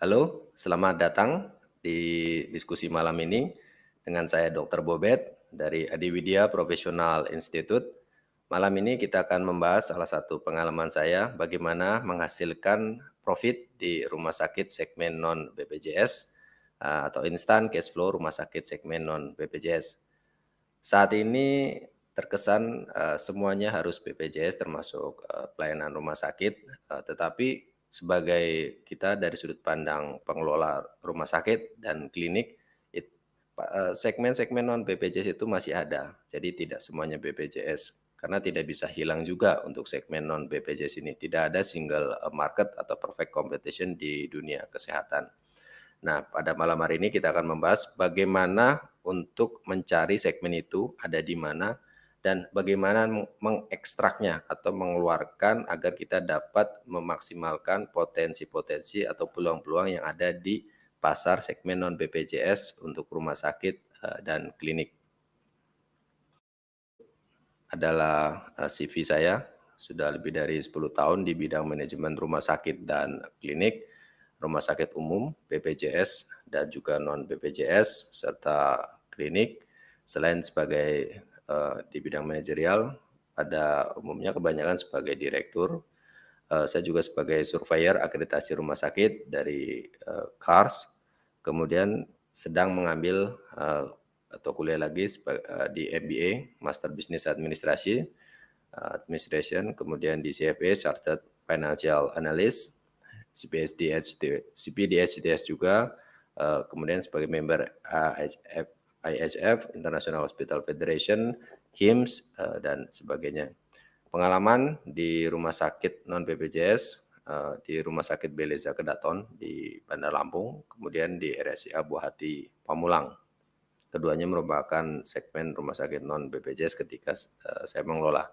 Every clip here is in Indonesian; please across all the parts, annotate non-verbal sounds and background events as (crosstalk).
Halo, selamat datang di diskusi malam ini dengan saya Dr. Bobet dari Adiwidya Professional Institute. Malam ini kita akan membahas salah satu pengalaman saya bagaimana menghasilkan profit di rumah sakit segmen non BPJS eh, atau instant cash flow rumah sakit segmen non BPJS. Saat ini terkesan uh, semuanya harus BPJS termasuk uh, pelayanan rumah sakit, tetapi sebagai kita dari sudut pandang pengelola rumah sakit dan klinik, eh, segmen-segmen non BPJS itu masih ada. Jadi tidak semuanya BPJS karena tidak bisa hilang juga untuk segmen non BPJS ini. Tidak ada single eh, market atau perfect competition di dunia kesehatan. Nah, pada malam hari ini kita akan membahas bagaimana untuk mencari segmen itu ada di mana dan bagaimana mengekstraknya atau mengeluarkan agar kita dapat memaksimalkan potensi-potensi atau peluang-peluang yang ada di pasar segmen non BPJS untuk rumah sakit eh, dan klinik. Adalah eh, CV saya, sudah lebih dari 10 tahun di bidang manajemen rumah sakit dan klinik, rumah sakit umum, BPJS, dan juga non BPJS, serta klinik, selain sebagai uh, di bidang manajerial pada umumnya kebanyakan sebagai direktur. Uh, saya juga sebagai surveyor akreditasi rumah sakit dari uh, CARS. Kemudian sedang mengambil uh, atau kuliah lagi di MBA, Master Business Administrasi, uh, Administration, kemudian di CFA, Chartered Financial Analyst, CPSD, CPD, HTS juga, uh, kemudian sebagai member AHF IHF, International Hospital Federation, HIMSS, uh, dan sebagainya. Pengalaman di rumah sakit non-BPJS, eh, di Rumah Sakit Beleza Kedaton di Bandar Lampung, kemudian di RSIA Buah Hati Pamulang. Keduanya merupakan segmen rumah sakit non-BPJS ketika uh, saya mengelola.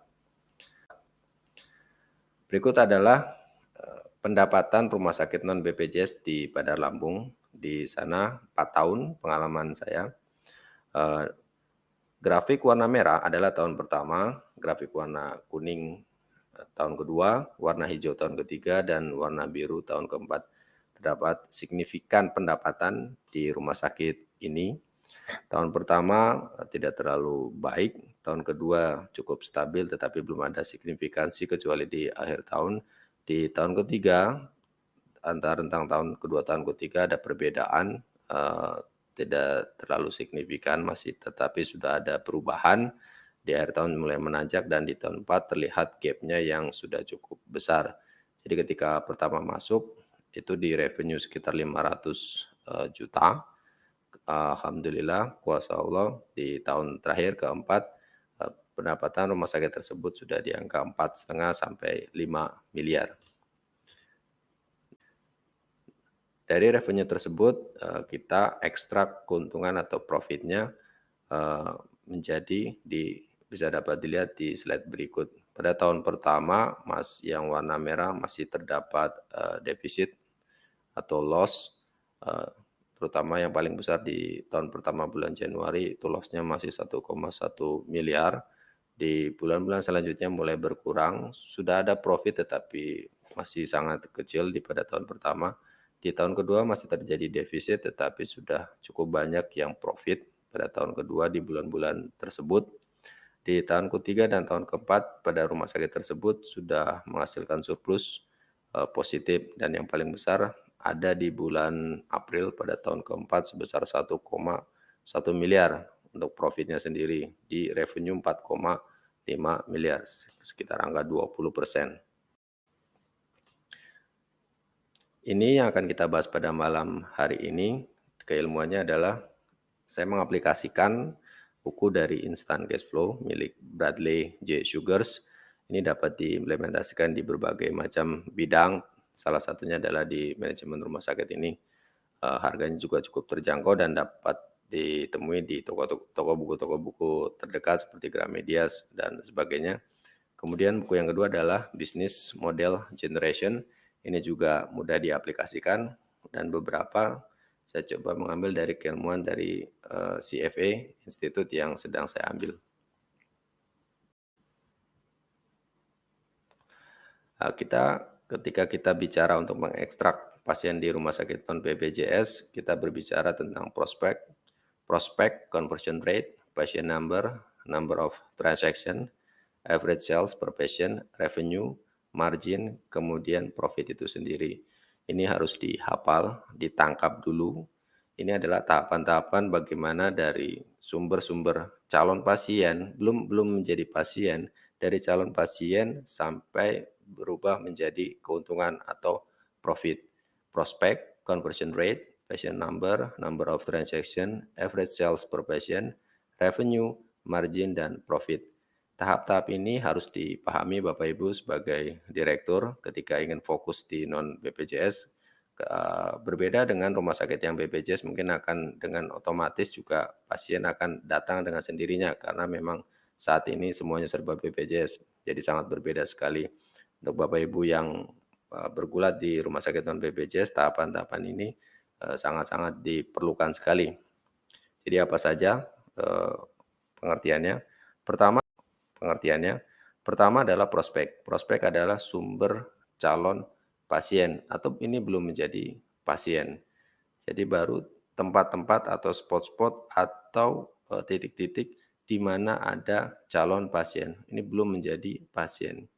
Berikut adalah pendapatan rumah sakit non-BPJS di Bandar Lampung. Di sana 4 tahun pengalaman saya Uh, grafik warna merah adalah tahun pertama, grafik warna kuning uh, tahun kedua, warna hijau tahun ketiga, dan warna biru tahun keempat. Terdapat signifikan pendapatan di rumah sakit ini. Tahun pertama uh, tidak terlalu baik, tahun kedua cukup stabil tetapi belum ada signifikansi kecuali di akhir tahun. Di tahun ketiga, antara rentang tahun kedua tahun ketiga ada perbedaan uh, tidak terlalu signifikan masih tetapi sudah ada perubahan di akhir tahun mulai menanjak dan di tahun 4 terlihat gapnya yang sudah cukup besar. Jadi ketika pertama masuk itu di revenue sekitar 500 uh, juta. Alhamdulillah kuasa Allah di tahun terakhir keempat uh, pendapatan rumah sakit tersebut sudah di angka empat setengah sampai 5 miliar. Dari revenue tersebut uh, kita ekstrak keuntungan atau profitnya uh, menjadi di bisa dapat dilihat di slide berikut. Pada tahun pertama mas yang warna merah masih terdapat uh, defisit atau loss terutama yang paling besar di tahun pertama bulan Januari itu lossnya masih 1,1 miliar. Di bulan-bulan selanjutnya mulai berkurang. Sudah ada profit tetapi masih sangat kecil di pada tahun pertama di tahun kedua masih terjadi defisit tetapi sudah cukup banyak yang profit pada tahun kedua di bulan-bulan tersebut. Di tahun ketiga dan tahun keempat pada rumah sakit tersebut sudah menghasilkan surplus uh, positif dan yang paling besar ada di bulan April pada tahun keempat sebesar 1,1 miliar untuk profitnya sendiri di revenue 4,5 miliar sekitar angka 20 persen. Ini yang akan kita bahas pada malam hari ini. Keilmuannya adalah saya mengaplikasikan buku dari Instant Cash Flow milik Bradley J. Sugars. Ini dapat diimplementasikan di berbagai macam bidang. Salah satunya adalah di manajemen rumah sakit ini. Uh, harganya juga cukup terjangkau dan dapat ditemui di toko-toko buku toko buku terdekat seperti Gramedia dan sebagainya. Kemudian buku yang kedua adalah Business Model Generation ini juga mudah diaplikasikan dan beberapa saya coba mengambil dari keilmuan dari uh, eh, CFA Institute yang sedang saya ambil. Nah, kita ketika kita bicara untuk mengekstrak pasien di rumah sakit non-BPJS, kita berbicara tentang prospek, prospek, conversion rate, patient number, number of transaction, average sales per patient, revenue, margin, kemudian profit itu sendiri. Ini harus dihafal, ditangkap dulu. Ini adalah tahapan-tahapan bagaimana dari sumber-sumber calon pasien, belum belum menjadi pasien, dari calon pasien sampai berubah menjadi keuntungan atau profit. Prospect, conversion rate, patient number, number of transaction, average sales per patient, revenue, margin, dan profit. Tahap-tahap ini harus dipahami Bapak Ibu sebagai direktur ketika ingin fokus di non-BPJS. Berbeda dengan rumah sakit yang BPJS mungkin akan dengan otomatis juga pasien akan datang dengan sendirinya karena memang saat ini semuanya serba BPJS. Jadi sangat berbeda sekali. Untuk Bapak Ibu yang bergulat di rumah sakit non-BPJS, tahapan-tahapan ini sangat-sangat diperlukan sekali. Jadi apa saja pengertiannya? Pertama, pengertiannya. Pertama adalah prospek. Prospek adalah sumber calon pasien atau ini belum menjadi pasien. Jadi baru tempat-tempat atau spot-spot atau eh, titik-titik di mana ada calon pasien. Ini belum menjadi pasien.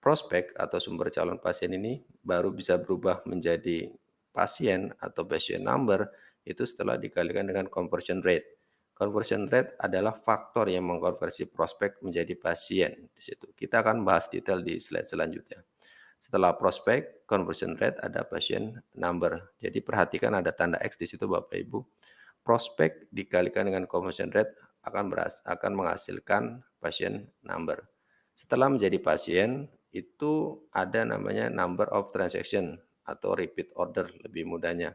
Prospek atau sumber calon pasien ini baru bisa berubah menjadi pasien atau patient number itu setelah dikalikan dengan conversion rate. Conversion rate adalah faktor yang mengkonversi prospek menjadi pasien di situ. Kita akan bahas detail di slide selanjutnya. Setelah prospek, conversion rate ada pasien number. Jadi perhatikan ada tanda X di situ Bapak Ibu. Prospek dikalikan dengan conversion rate akan beras, akan menghasilkan pasien number. Setelah menjadi pasien, itu ada namanya number of transaction atau repeat order lebih mudahnya.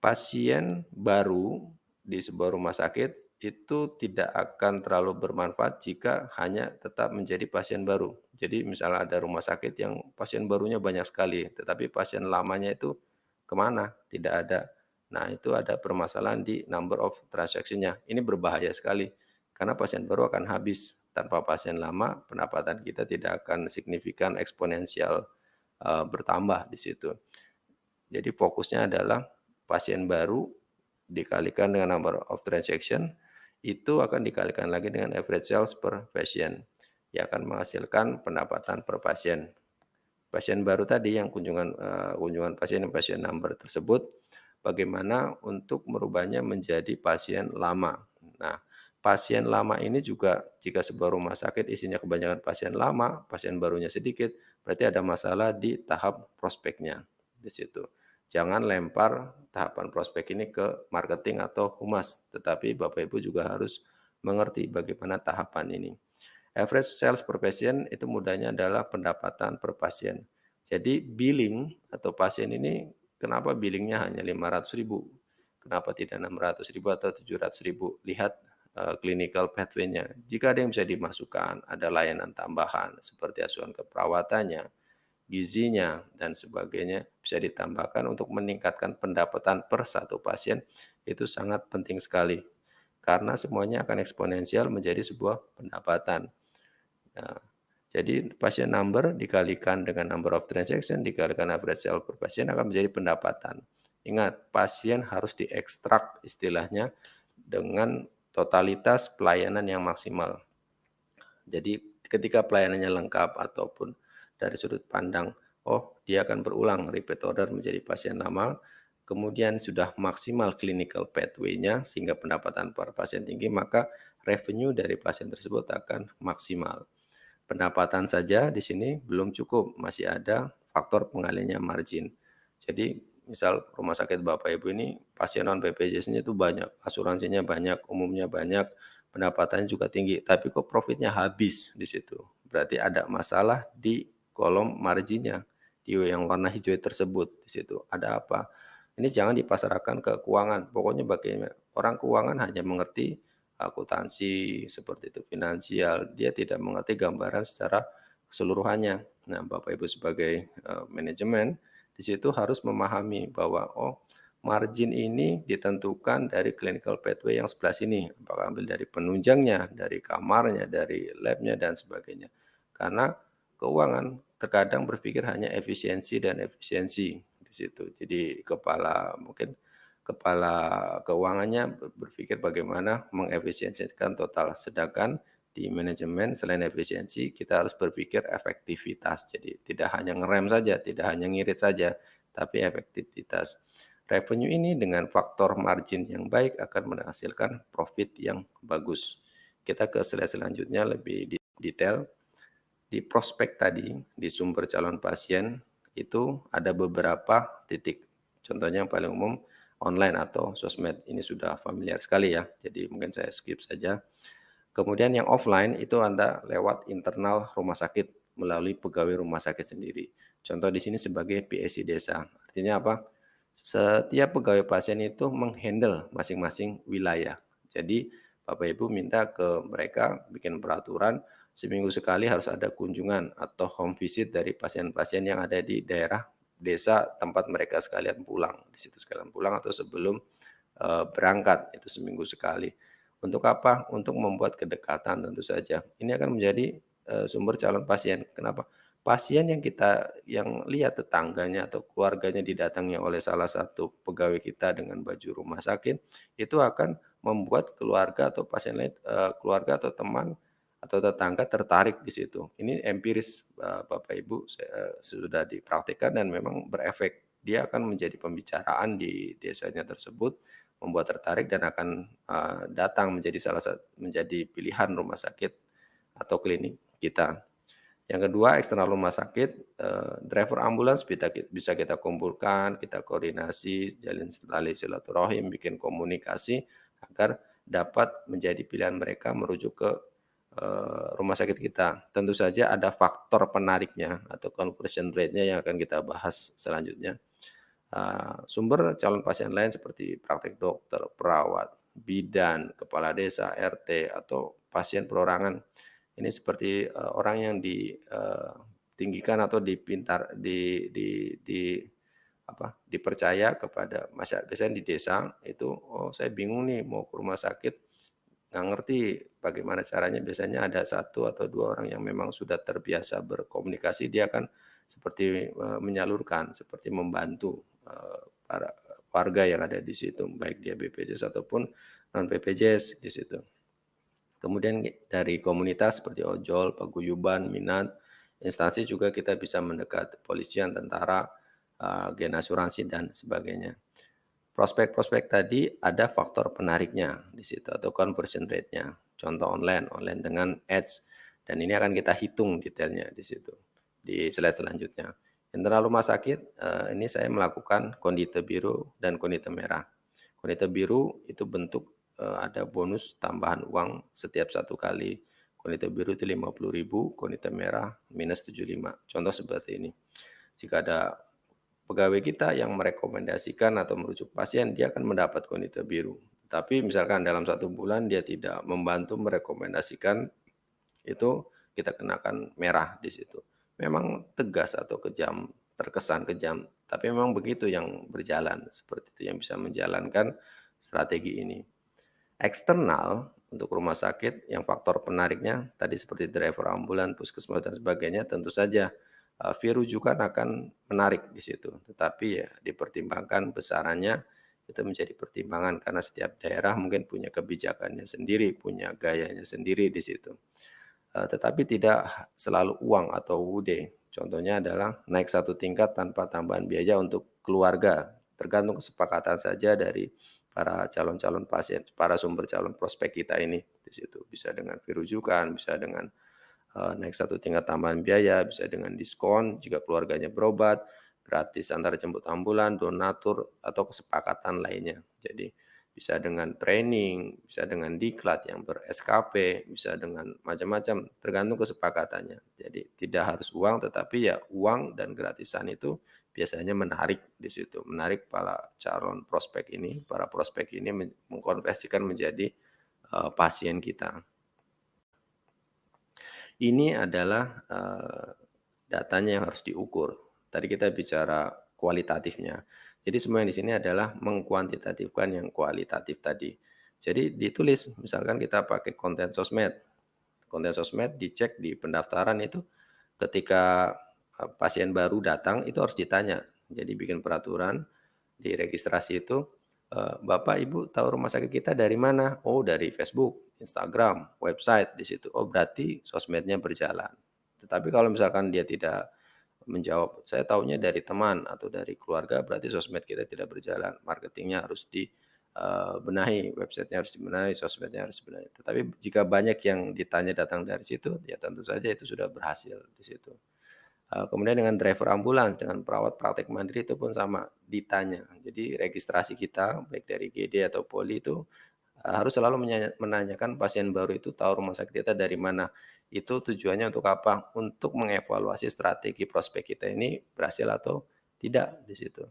Pasien baru di sebuah rumah sakit itu tidak akan terlalu bermanfaat jika hanya tetap menjadi pasien baru. Jadi misalnya ada rumah sakit yang pasien barunya banyak sekali, tetapi pasien lamanya itu ke mana? Tidak ada. Nah itu ada permasalahan di number of transaction-nya. Ini berbahaya sekali, karena pasien baru akan habis. Tanpa pasien lama, pendapatan kita tidak akan signifikan eksponensial uh, bertambah di situ. Jadi fokusnya adalah pasien baru dikalikan dengan number of transaction, itu akan dikalikan lagi dengan average sales per patient, yang akan menghasilkan pendapatan per pasien. Pasien baru tadi yang kunjungan uh, kunjungan pasien pasien number tersebut, bagaimana untuk merubahnya menjadi pasien lama. Nah, pasien lama ini juga jika sebuah rumah sakit isinya kebanyakan pasien lama, pasien barunya sedikit, berarti ada masalah di tahap prospeknya di situ. Jangan lempar tahapan prospek ini ke marketing atau humas, tetapi Bapak Ibu juga harus mengerti bagaimana tahapan ini. Average sales per patient itu mudahnya adalah pendapatan per pasien. Jadi billing atau pasien ini kenapa billingnya hanya 500 ribu? Kenapa tidak 600 ribu atau 700 ribu? Lihat uh, clinical pathway-nya. Jika ada yang bisa dimasukkan, ada layanan tambahan seperti asuhan keperawatannya, gizinya, dan sebagainya bisa ditambahkan untuk meningkatkan pendapatan per satu pasien itu sangat penting sekali. Karena semuanya akan eksponensial menjadi sebuah pendapatan. Nah, jadi pasien number dikalikan dengan number of transaction, dikalikan average sale per pasien akan menjadi pendapatan. Ingat, pasien harus diekstrak istilahnya dengan totalitas pelayanan yang maksimal. Jadi ketika pelayanannya lengkap ataupun dari sudut pandang, oh dia akan berulang repeat order menjadi pasien lama, kemudian sudah maksimal clinical pathway-nya sehingga pendapatan per pasien tinggi, maka revenue dari pasien tersebut akan maksimal. Pendapatan saja di sini belum cukup, masih ada faktor pengalinya margin. Jadi misal rumah sakit Bapak Ibu ini pasien non BPJS-nya itu banyak, asuransinya banyak, umumnya banyak, pendapatannya juga tinggi, tapi kok profitnya habis di situ. Berarti ada masalah di kolom marginnya di yang warna hijau tersebut di situ ada apa? Ini jangan dipasarkan ke keuangan. Pokoknya bagaimana? Orang keuangan hanya mengerti akuntansi seperti itu finansial. Dia tidak mengerti gambaran secara keseluruhannya. Nah Bapak Ibu sebagai uh, manajemen di situ harus memahami bahwa oh margin ini ditentukan dari clinical pathway yang sebelah sini. Apakah ambil dari penunjangnya dari kamarnya dari labnya dan sebagainya. Karena keuangan terkadang berpikir hanya efisiensi dan efisiensi di situ. Jadi kepala mungkin kepala keuangannya berpikir bagaimana mengefisiensikan total, sedangkan di manajemen selain efisiensi kita harus berpikir efektivitas. Jadi tidak hanya ngerem saja, tidak hanya ngirit saja, tapi efektivitas. Revenue ini dengan faktor margin yang baik akan menghasilkan profit yang bagus. Kita ke slide selanjutnya lebih detail. Di prospek tadi, di sumber calon pasien, itu ada beberapa titik. Contohnya yang paling umum, online atau sosmed. Ini sudah familiar sekali ya, jadi mungkin saya skip saja. Kemudian yang offline itu Anda lewat internal rumah sakit melalui pegawai rumah sakit sendiri. Contoh di sini sebagai PSI desa. Artinya apa? Setiap pegawai pasien itu menghandle masing-masing wilayah. Jadi Bapak Ibu minta ke mereka bikin peraturan seminggu sekali harus ada kunjungan atau home visit dari pasien-pasien yang ada di daerah desa tempat mereka sekalian pulang, di situ sekalian pulang atau sebelum uh, berangkat itu seminggu sekali. Untuk apa? Untuk membuat kedekatan tentu saja. Ini akan menjadi uh, sumber calon pasien. Kenapa? Pasien yang kita yang lihat tetangganya atau keluarganya didatangi oleh salah satu pegawai kita dengan baju rumah sakit itu akan membuat keluarga atau pasien lain uh, keluarga atau teman atau tetangga tertarik di situ. Ini empiris uh, Bapak Ibu uh, sudah dipraktikkan dan memang berefek. Dia akan menjadi pembicaraan di desanya tersebut, membuat tertarik dan akan uh, datang menjadi salah satu menjadi pilihan rumah sakit atau klinik kita. Yang kedua, eksternal rumah sakit, driver ambulans bisa, bisa kita kumpulkan, kita koordinasi, jalin tali silaturahim, bikin komunikasi agar dapat menjadi pilihan mereka merujuk ke Eh, rumah sakit kita. Tentu saja ada faktor penariknya atau conversion rate-nya yang akan kita bahas selanjutnya. Uh, sumber calon pasien lain seperti praktek dokter, perawat, bidan, kepala desa, RT, atau pasien perorangan. Ini seperti uh, orang yang ditinggikan atau dipintar, di, di, di apa dipercaya kepada masyarakat. Biasanya di desa itu, oh saya bingung nih mau ke rumah sakit, nggak ngerti bagaimana caranya biasanya ada satu atau dua orang yang memang sudah terbiasa berkomunikasi dia akan seperti uh, menyalurkan seperti membantu uh, para warga yang ada di situ baik dia BPJS ataupun non BPJS di situ. Kemudian dari komunitas seperti ojol, paguyuban, minat, instansi juga kita bisa mendekat polisian, tentara, uh, gen asuransi dan sebagainya. Prospek-prospek tadi ada faktor penariknya di situ atau conversion rate-nya. Contoh online, online dengan ads dan ini akan kita hitung detailnya di situ di slide selanjutnya. Internal rumah sakit eh, ini saya melakukan kondite biru dan kondite merah. Kondite biru itu bentuk eh, ada bonus tambahan uang setiap satu kali. Kondite biru itu 50.000, kondite merah minus 75. Contoh seperti ini. Jika ada pegawai kita yang merekomendasikan atau merujuk pasien, dia akan mendapat kondite biru. Tapi misalkan dalam satu bulan dia tidak membantu merekomendasikan, itu kita kenakan merah di situ. Memang tegas atau kejam, terkesan kejam, tapi memang begitu yang berjalan, seperti itu yang bisa menjalankan strategi ini. Eksternal untuk rumah sakit yang faktor penariknya tadi seperti driver ambulan, puskesmas dan sebagainya tentu saja uh, fee rujukan akan menarik di situ. Tetapi ya dipertimbangkan besarannya itu menjadi pertimbangan karena setiap daerah mungkin punya kebijakannya sendiri, punya gayanya sendiri di situ. Uh, tetapi tidak selalu uang atau UD. Contohnya adalah naik satu tingkat tanpa tambahan biaya untuk keluarga. Tergantung kesepakatan saja dari para calon-calon pasien, para sumber calon prospek kita ini di situ. Bisa dengan fee rujukan, bisa dengan uh, naik satu tingkat tambahan biaya, bisa dengan diskon jika keluarganya berobat, gratis antar jemput ambulan, donatur, atau kesepakatan lainnya. Jadi bisa dengan training, bisa dengan diklat yang ber-SKP, bisa dengan macam-macam, tergantung kesepakatannya. Jadi tidak harus uang, tetapi ya uang dan gratisan itu biasanya menarik di situ, menarik para calon prospek ini, para prospek ini mengkonversikan menjadi uh, pasien kita. Ini adalah uh, datanya yang harus diukur. Tadi kita bicara kualitatifnya. Jadi semua yang di sini adalah mengkuantitatifkan yang kualitatif tadi. Jadi ditulis, misalkan kita pakai konten sosmed. Konten sosmed dicek di pendaftaran itu ketika eh, pasien baru datang itu harus ditanya, Jadi bikin peraturan di registrasi itu, eee, "Bapak, Ibu tahu rumah sakit kita dari mana?" "Oh, dari Facebook, Instagram, website," di situ. Oh, berarti sosmednya berjalan. Tetapi kalau misalkan dia tidak menjawab, "Saya tahunya dari teman atau dari keluarga," berarti sosmed kita tidak berjalan. Marketingnya harus di, eee, benahi, website-nya harus dibenahi, sosmednya harus dibenahi. Tetapi jika banyak yang ditanya datang dari situ, ya tentu saja itu sudah berhasil di situ. Eee, kemudian dengan driver ambulans, dengan perawat praktek mandiri itu pun sama, ditanya. Jadi registrasi kita, baik dari GD atau Poli itu, harus selalu menanyakan pasien baru itu tahu rumah sakit kita dari mana. Itu tujuannya untuk apa? Untuk mengevaluasi strategi prospek kita ini berhasil atau tidak di situ.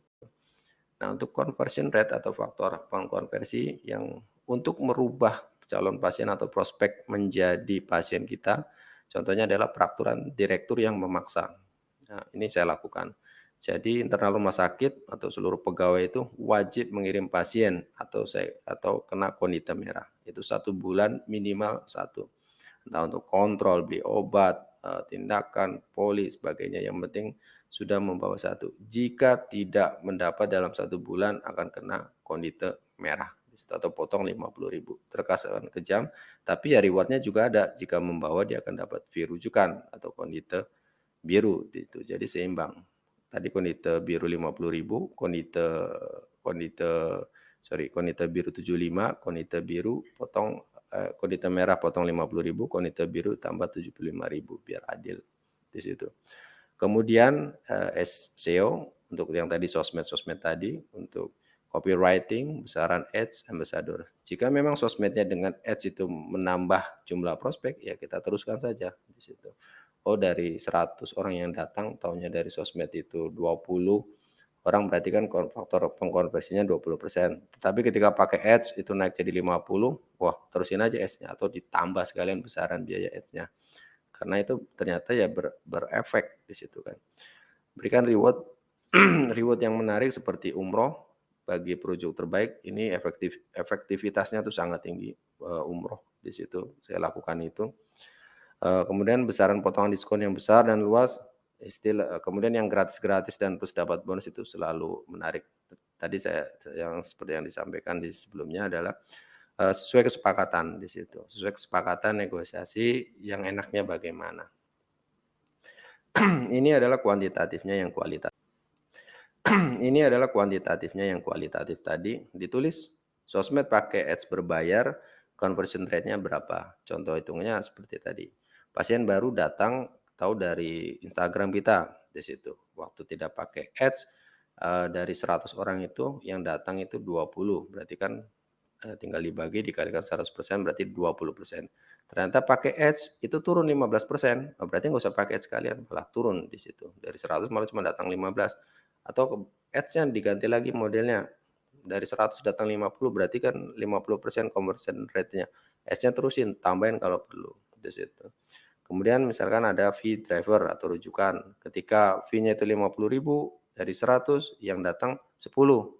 Nah, untuk conversion rate atau faktor pengkonversi yang untuk merubah calon pasien atau prospek menjadi pasien kita, contohnya adalah peraturan direktur yang memaksa. Nah, ini saya lakukan. Jadi internal rumah sakit atau seluruh pegawai itu wajib mengirim pasien atau saya atau kena kondite merah. Itu satu bulan minimal satu. Entah untuk kontrol, beli obat, eee, tindakan, poli, sebagainya. Yang penting sudah membawa satu. Jika tidak mendapat dalam satu bulan akan kena kondite merah atau potong 50.000. Terkesan kejam, tapi ya reward-nya juga ada. Jika membawa dia akan dapat fee rujukan atau kondite biru gitu. Jadi seimbang. Tadi kondite biru 50.000, kondite kondite sorry, kondite biru 75, kondite biru potong eee, kondite merah potong 50.000, kondite biru tambah 75.000 biar adil di situ. Kemudian, eee, SEO untuk yang tadi sosmed-sosmed tadi, untuk copywriting, besaran ads, ambassador. Jika memang sosmednya dengan ads itu menambah jumlah prospek, ya kita teruskan saja di situ. Oh, dari 100 orang yang datang tahunya dari sosmed itu 20 orang, berarti kan faktor pengkonversinya 20%. Tetapi ketika pakai ads itu naik jadi 50, wah terusin aja ads-nya atau ditambah sekalian besaran biaya ads-nya. Karena itu ternyata ya ber berefek di situ kan. Berikan reward (clears throat) reward yang menarik seperti umroh bagi perujuk terbaik, ini efektif efektivitasnya tuh sangat tinggi, eee, umroh di situ, saya lakukan itu. Eee, kemudian besaran potongan diskon yang besar dan luas, istilah kemudian yang gratis-gratis dan plus dapat bonus itu selalu menarik. Tadi saya yang seperti yang disampaikan di sebelumnya adalah, eee, sesuai kesepakatan di situ, sesuai kesepakatan negosiasi yang enaknya bagaimana. (clears throat) Ini adalah kuantitatifnya yang kualita (clears throat) ini adalah kuantitatifnya yang kualitatif tadi, ditulis sosmed pakai ads berbayar, conversion rate-nya berapa. Contoh hitungannya seperti tadi. Pasien baru datang tahu dari Instagram kita di situ. Waktu tidak pakai ads, eee, dari 100 orang itu yang datang itu 20, berarti kan, eee, tinggal dibagi dikalikan 100% berarti 20%. Ternyata pakai ads itu turun 15%, oh berarti nggak usah pakai ads sekalian, malah turun di situ. Dari 100 malah cuma datang 15, atau ads-nya diganti lagi modelnya, dari 100 datang 50 berarti kan 50% conversion rate-nya. Ads-nya terusin, tambahin kalau perlu, di situ. Kemudian misalkan ada fee driver atau rujukan, ketika fee-nya itu 50.000 dari 100 yang datang 10.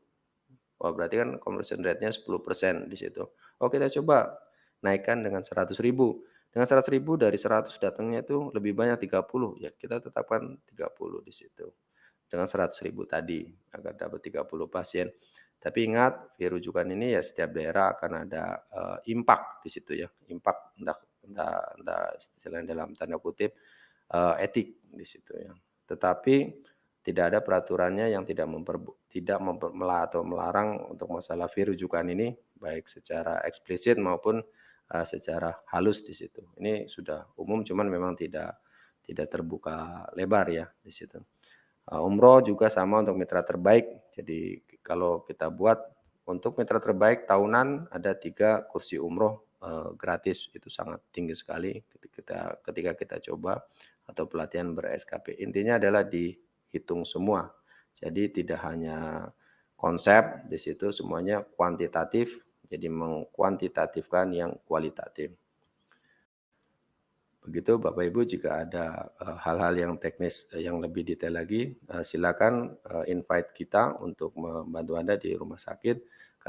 Wah, berarti kan conversion rate-nya 10% di situ. Oh, kita coba naikkan dengan 100.000. Dengan 100.000 dari 100 datangnya itu lebih banyak 30, ya kita tetapkan 30 di situ. Dengan 100.000 tadi agar dapat 30 pasien. Tapi ingat, fee rujukan ini ya setiap daerah akan ada, eee, impact di situ ya, impact entah istilahnya dalam tanda kutip, eee, etik di situ ya. Tetapi tidak ada peraturannya yang tidak memperbu tidak memper atau melarang untuk masalah fee rujukan ini, baik secara eksplisit maupun, eee, secara halus di situ. Ini sudah umum cuman memang tidak tidak terbuka lebar ya di situ. Eee, umroh juga sama untuk mitra terbaik. Jadi kalau kita buat untuk mitra terbaik tahunan ada 3 kursi umroh, eee, gratis. Itu sangat tinggi sekali ketika ketika kita coba atau pelatihan ber-SKP. Intinya adalah dihitung semua. Jadi tidak hanya konsep, di situ semuanya kuantitatif, jadi mengkuantitatifkan yang kualitatif. Begitu Bapak Ibu jika ada, eee, hal-hal yang teknis, eee, yang lebih detail lagi, eee, silakan, invite kita untuk membantu Anda di rumah sakit.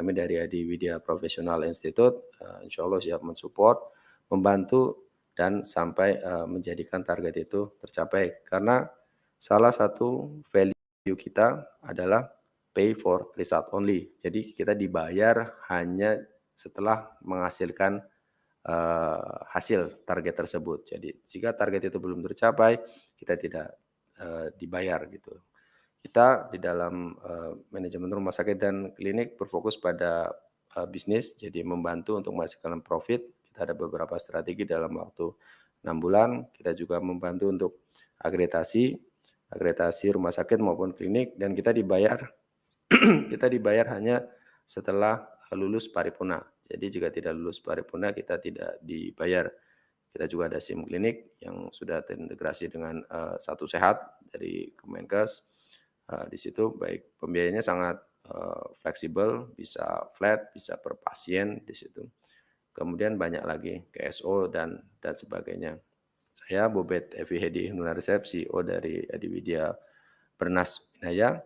Kami dari Adi Widya Professional Institute, eee, insyaallah siap men-support, membantu dan sampai, eee, menjadikan target itu tercapai. Karena salah satu value kita adalah pay for result only. Jadi kita dibayar hanya setelah menghasilkan uh, hasil target tersebut. Jadi jika target itu belum tercapai, kita tidak uh, dibayar gitu. Kita di dalam uh, manajemen rumah sakit dan klinik berfokus pada uh, bisnis, jadi membantu untuk menghasilkan profit. Kita ada beberapa strategi dalam waktu enam bulan. Kita juga membantu untuk akreditasi, akreditasi rumah sakit maupun klinik, dan kita dibayar (clears throat) kita dibayar hanya setelah lulus paripurna. Jadi jika tidak lulus paripurna kita tidak dibayar. Kita juga ada SIM klinik yang sudah terintegrasi dengan uh, satu sehat dari Kemenkes Uh, di situ baik pembiayanya sangat uh, fleksibel, bisa flat, bisa per pasien di situ. Kemudian banyak lagi KSO dan dan sebagainya. Saya Bobet Evi Hedi Nunarsep, CEO dari Adiwidya Bernas Inaya,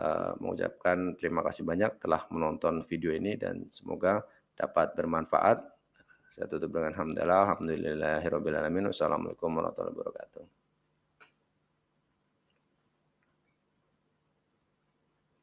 uh, mengucapkan terima kasih banyak telah menonton video ini dan semoga dapat bermanfaat. Saya tutup dengan hamdalah, alhamdulillahirobbilalamin. Wassalamualaikum warahmatullahi wabarakatuh.